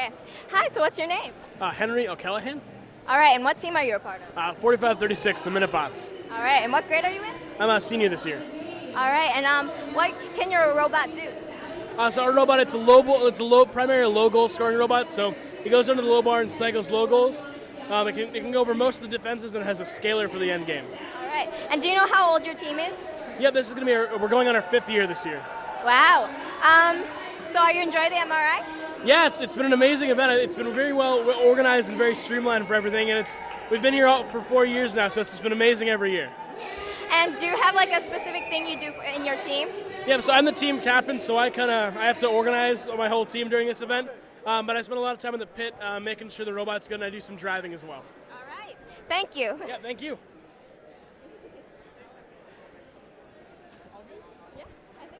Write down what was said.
Okay. Hi, so what's your name? Uh, Henry O'Callahan, All right, and what team are you a part of? uh, 4536, the Minutebots. All right, and what grade are you in? I'm a senior this year. All right, and um, what can your robot do? Uh, so our robot, it's a low, it's a low, primary low goal scoring robot. So it goes under the low bar and cycles low goals. Um, it, can, it can go over most of the defenses and has a scaler for the end game. All right, and do you know how old your team is? Yeah, this is going to be, our, we're going on our fifth year this year. Wow. Um, so are you enjoying the MRI? Yeah, it's, it's been an amazing event. It's been very well organized and very streamlined for everything. And it's we've been here all, for four years now, so it's just been amazing every year. And do you have like a specific thing you do in your team? Yeah, so I'm the team captain, so I kind of I have to organize my whole team during this event. Um, but I spend a lot of time in the pit uh, making sure the robot's good, and I do some driving as well. All right. Thank you. Yeah, thank you.